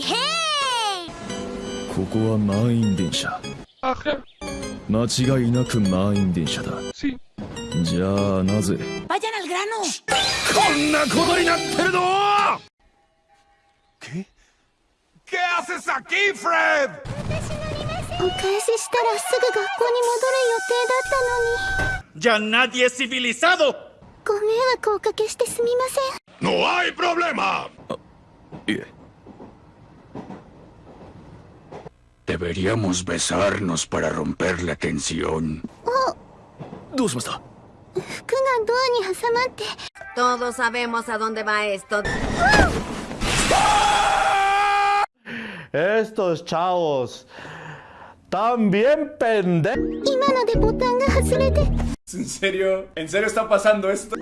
へここは満員電車間違いなく満員電車だ.じゃあなぜ？こんなことになってるの ¿Qué? ¿Qué haces aquí, Fred? お返ししたらすぐ学校に戻る予定だったのに ¡Ya nadie es civilizado! ご迷惑をおかけしてすみません ¡No hay problema! いえ Deberíamos besarnos para romper la tensión. Oh. Todos sabemos a dónde va esto. ¡Ah! Estos chavos. También pende. ¿En serio? ¿En serio está pasando esto?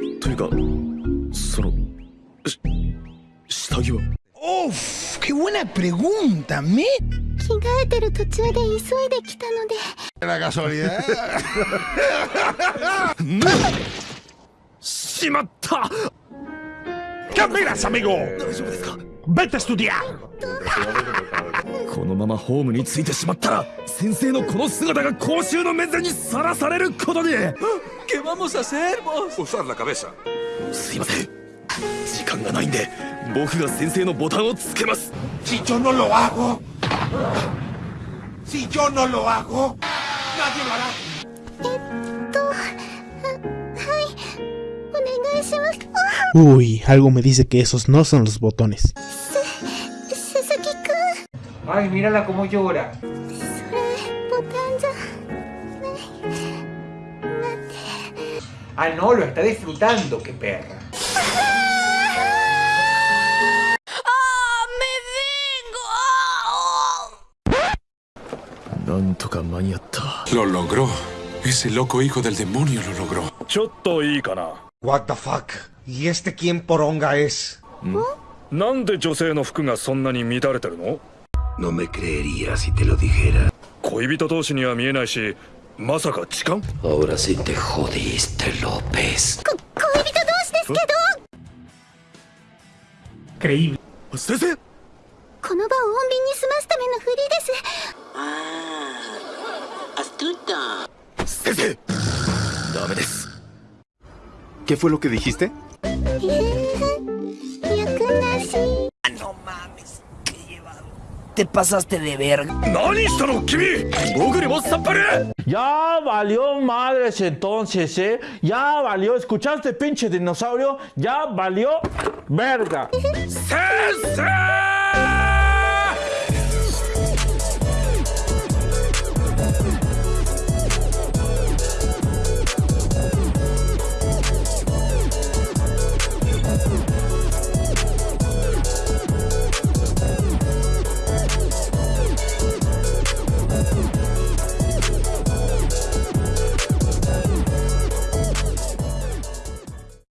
¡Uf! ¡Qué buena pregunta, me! 着替えてる途中で急いできたので La casualidad. しまった ¿Qué miras, amigo? 大丈夫ですか？¡Vete a estudiar! このままホームに着いてしまったら先生のこの姿が公衆の面前にさらされることに ¿Qué vamos a hacer, vos? Usar la cabeza. すいません時間がないんで僕が先生のボタンをつけます Si yo no lo hago. Si yo no lo hago, nadie lo hará. Uy, algo me dice que esos no son los botones. Ay, mírala cómo llora. Ah, no, lo está disfrutando, qué perra. なんとか間に合った Lo logró. Ese loco hijo del demonio lo logró. ちょっといいかな What the fuck? ¿Y este quién poronga es? なんで女性の服がそんなに乱れてるの No me creería si te lo dijera. 恋人同士には見えないしまさか痴漢 Ahora sí te jodiste, López. こ恋人同士ですけど Creíble. 先生この場を穏便に済ますためのフリです先生 ¿Qué fue lo que dijiste? ah, no mames. Qué llevado. Te pasaste de verga. ¡No, Kimi! Ya valió madres entonces, ¿eh? Ya valió. ¿Escuchaste, pinche dinosaurio? Ya valió verga. ¡Sensei!